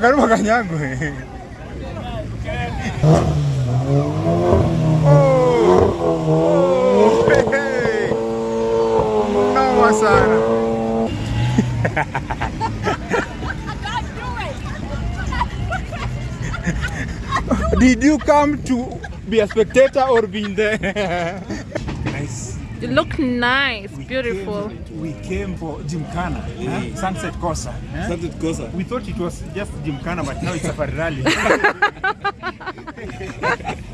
Karibu kanyagwe. Oh, hey. Did you come to be a spectator or be in there? Nice. You look nice, beautiful. Came, we came for Gymkhana, huh? Sunset Kosa. huh? Sunset Kosa. We thought it was just Gymkhana, but now it's Safari Rally.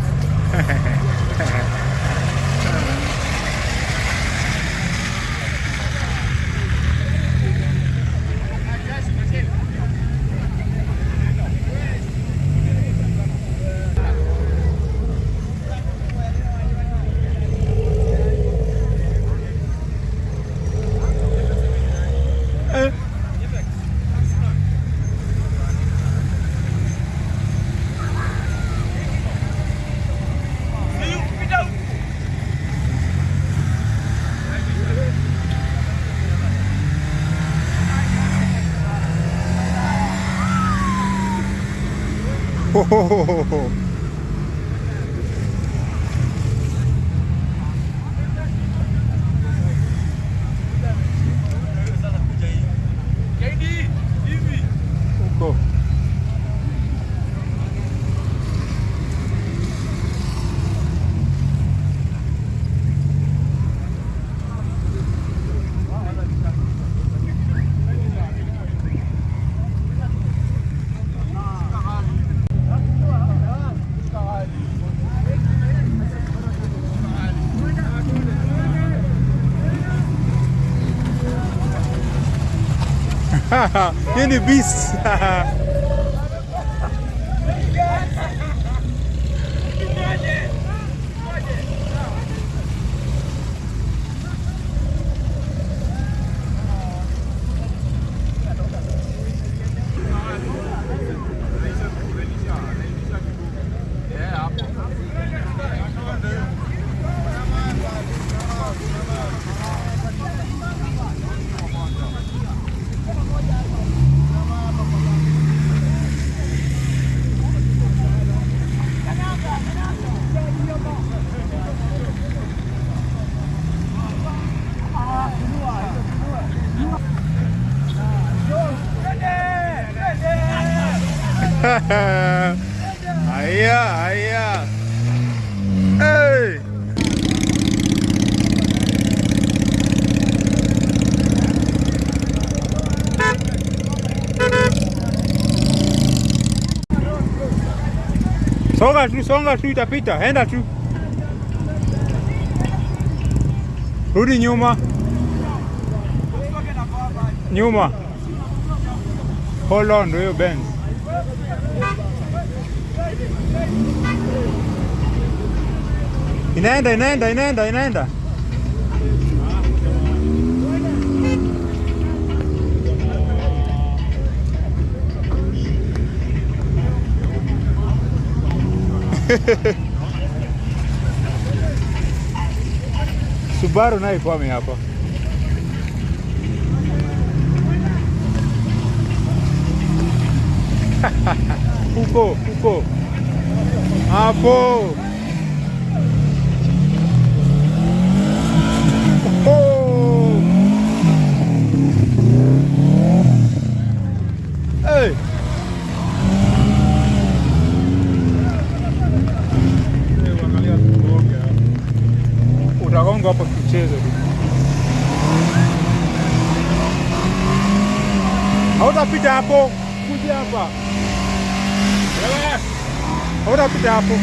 Oh. ho, ho, ho. in the beast. Songa tu, songa tu, itapita. Enda tu. Rudi nyuma. Nyuma. Hold on, hiyo Benz. Inaenda, inaenda, inaenda, inaenda. Subaru naye kwame hapa. Uko uko hapo. Utagonga hapa tu. Hautapita hapo. Kuja hapa. Hautapita hapo.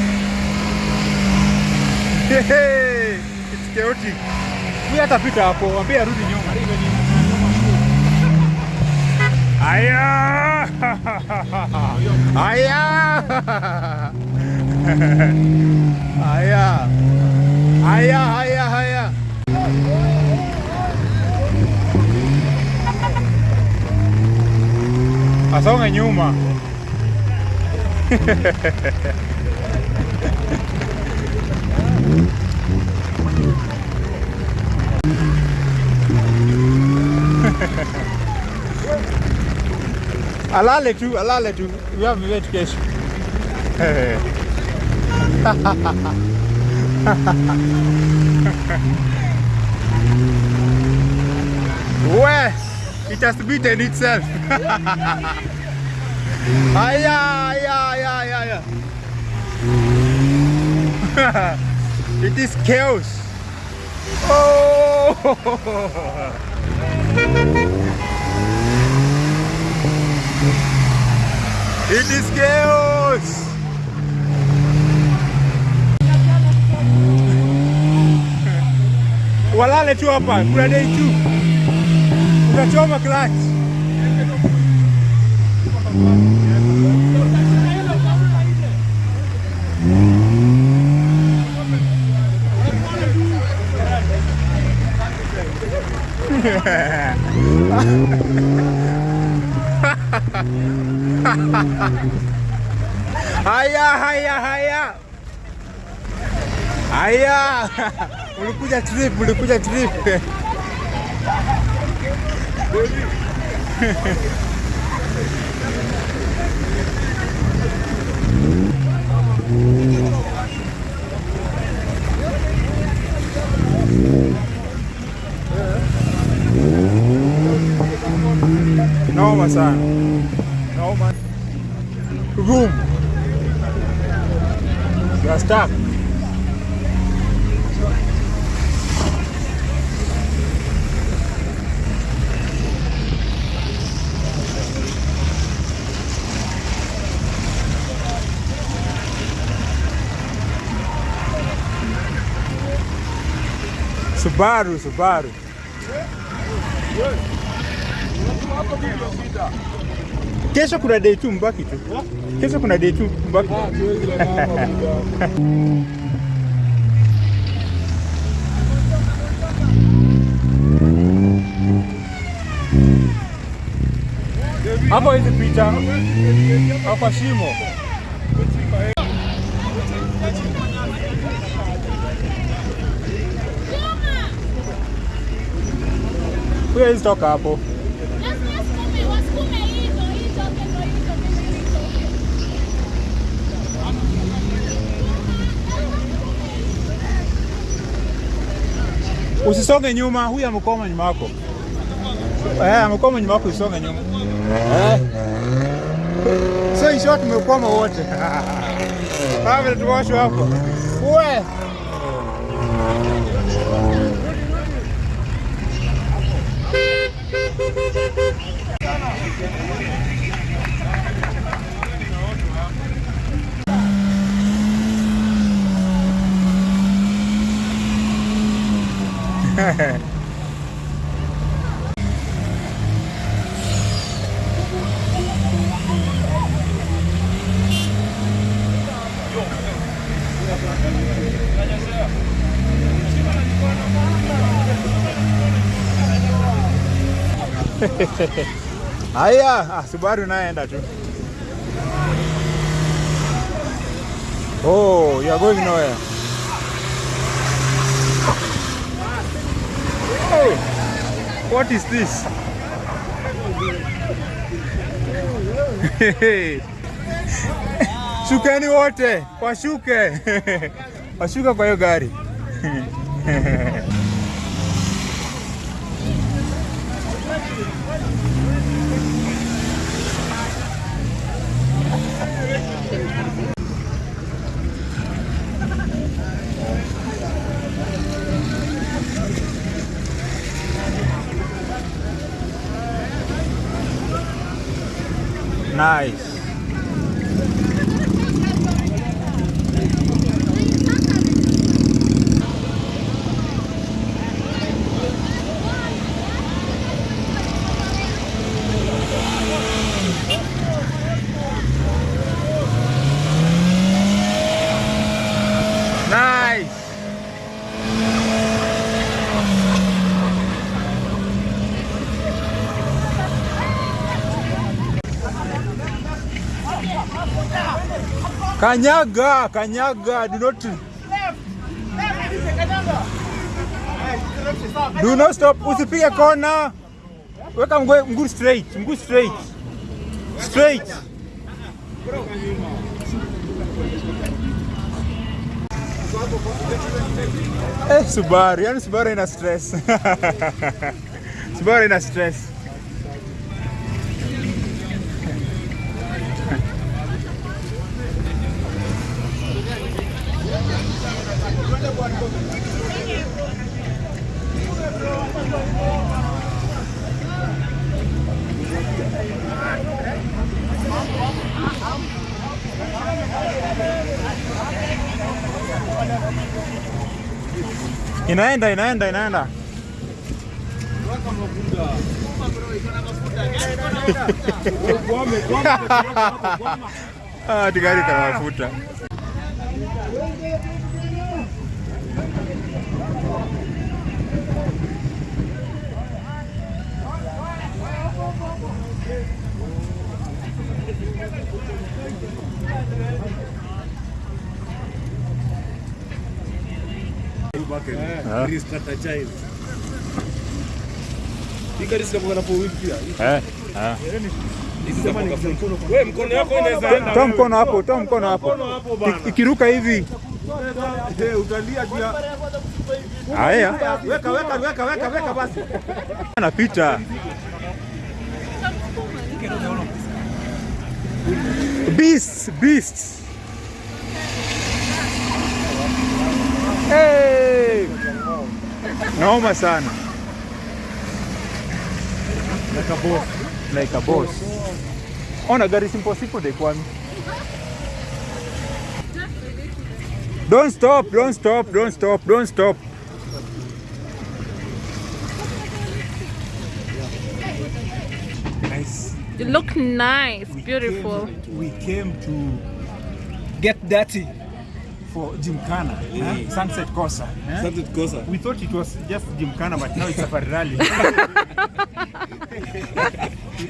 It's chaotic. Huyu atapita hapo, mwambie arudi nyuma. Aya! Aya! Aya! Higher, higher, higher. Asonga nyuma. alale tu, alale tu. Uyambe kesho. Where it has beaten itself. Aya, aya, aya, aya. it is chaos. Oh! It is chaos. Walale tu hapa, kuna day tu. Utachoma clutch. Haya, haya, haya. Haya. Ulikuja trip, ulikuja trip. Noma sana. Room. You are stuck. Subaru, Subaru. Kesho kuna day tu mbaki tu. Kesho kuna day tu mbaki. Hapo hizi picha hapa shimo. Huyo hizi toka hapo. Usisonge nyuma, huyu amekoma nyuma yako. Eh, amekoma nyuma yako, usisonge nyuma. Eh. So in short tumekwama wote. Hapo tuwasho hapo. Hehehe Haya, asubaru Subaru naenda tu. Oh, you are going nowhere. Hey, what is this? Shukeni wote, washuke. Washuka kwa hiyo gari. Nice. Kanyaga, kanyaga, do not Do not stop, usipige kona. Weka mguu mguu straight, mguu straight. Straight. Eh, Subaru, yani Subaru ina stress. Subaru ina stress. inaenda inaenda inaenda tigari kana mafuta Thank you. Eh, ah. Wewe mkono yako inaweza enda. Toa mkono hapo, toa mkono hapo. Ikiruka hivi. Eh, utalia juu ya Haya. weka weka weka weka weka basi. Anapita. Beast, beast. Hey! Naoma sana. Like a boss. Like a boss. Oh, Ona gari simple simple de kwani. Don't stop, don't stop, don't stop, don't stop. Nice. You look nice, beautiful. we came to get dirty for Gymkhana, huh? Sunset Kosa. Huh? Sunset Corsa. We thought it was just Gymkhana, but now it's Safari Rally. we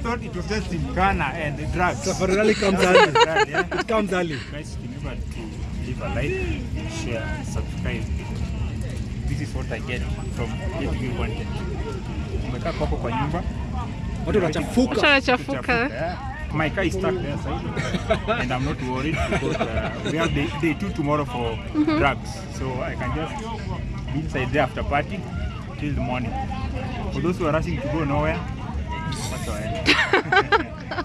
thought it was just Gymkhana and drugs. Safari Rally comes early. Yeah? It comes early. Guys, remember to leave a like, share, subscribe. This is what I get from getting you content. Umekaa kwako kwa nyumba Watu wanachafuka. Ushanachafuka. Yeah. My car is stuck there side, and I'm not worried because uh, we have day, day two tomorrow for drugs, so I can just be inside there after party till the morning. For those who are rushing to go nowhere, that's all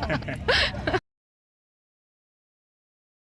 right.